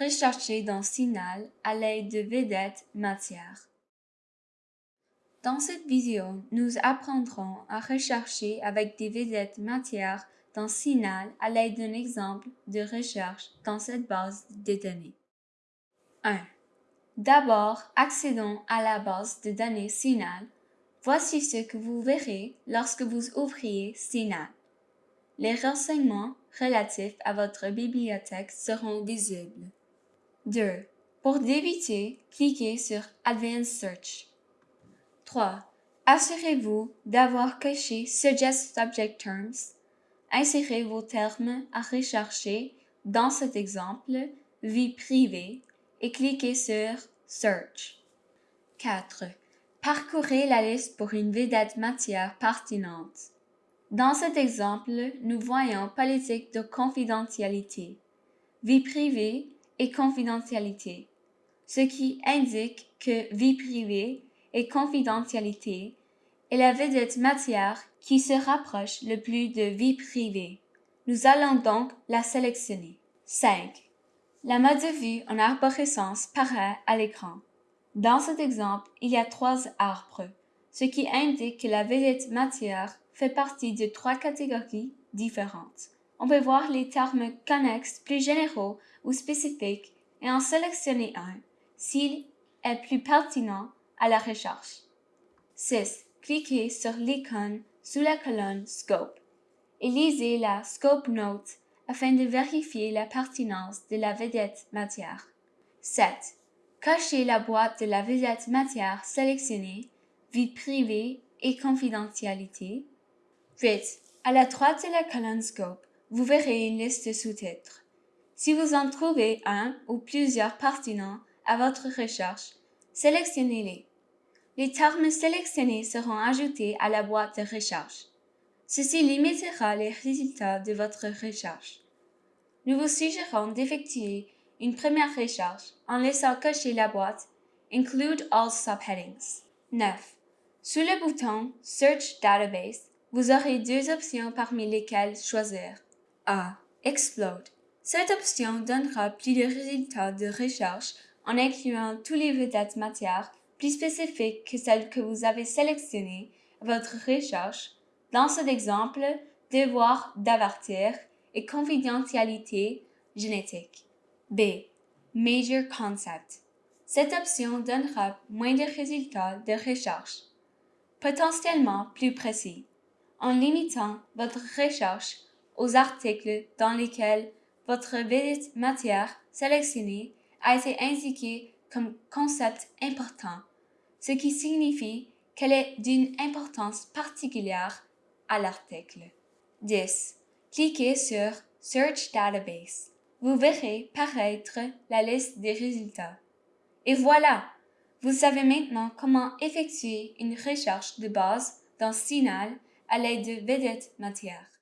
rechercher dans Signal à l'aide de vedettes matières. Dans cette vidéo, nous apprendrons à rechercher avec des vedettes matières dans Signal à l'aide d'un exemple de recherche dans cette base de données. 1. D'abord, accédons à la base de données Signal. Voici ce que vous verrez lorsque vous ouvriez Signal. Les renseignements relatifs à votre bibliothèque seront visibles. 2. Pour débuter, cliquez sur Advanced Search. 3. Assurez-vous d'avoir coché Suggest Subject Terms. Insérez vos termes à rechercher dans cet exemple Vie privée et cliquez sur Search. 4. Parcourez la liste pour une vedette matière pertinente. Dans cet exemple, nous voyons politique de confidentialité, vie privée et confidentialité, ce qui indique que vie privée et confidentialité est la vedette matière qui se rapproche le plus de vie privée. Nous allons donc la sélectionner. 5. La mode de vue en arborescence paraît à l'écran. Dans cet exemple, il y a trois arbres, ce qui indique que la vedette matière fait partie de trois catégories différentes. On peut voir les termes connexes plus généraux ou spécifiques et en sélectionner un s'il est plus pertinent à la recherche. 6. Cliquez sur l'icône sous la colonne Scope et lisez la Scope Note afin de vérifier la pertinence de la vedette matière. 7. Cachez la boîte de la vedette matière sélectionnée, vie privée et confidentialité 8. À la droite de la colonne Scope, vous verrez une liste de sous-titres. Si vous en trouvez un ou plusieurs pertinents à votre recherche, sélectionnez-les. Les termes sélectionnés seront ajoutés à la boîte de recherche. Ceci limitera les résultats de votre recherche. Nous vous suggérons d'effectuer une première recherche en laissant cocher la boîte Include all subheadings. 9. Sous le bouton Search Database, vous aurez deux options parmi lesquelles choisir. A. Explode. Cette option donnera plus de résultats de recherche en incluant tous les vedettes matières plus spécifiques que celles que vous avez sélectionnées à votre recherche. Dans cet exemple, devoir d'avertir et confidentialité génétique. B. Major Concept. Cette option donnera moins de résultats de recherche, potentiellement plus précis en limitant votre recherche aux articles dans lesquels votre vedette matière sélectionnée a été indiquée comme concept important, ce qui signifie qu'elle est d'une importance particulière à l'article. 10. Cliquez sur Search Database. Vous verrez paraître la liste des résultats. Et voilà! Vous savez maintenant comment effectuer une recherche de base dans Signal à l'aide de vedettes matières.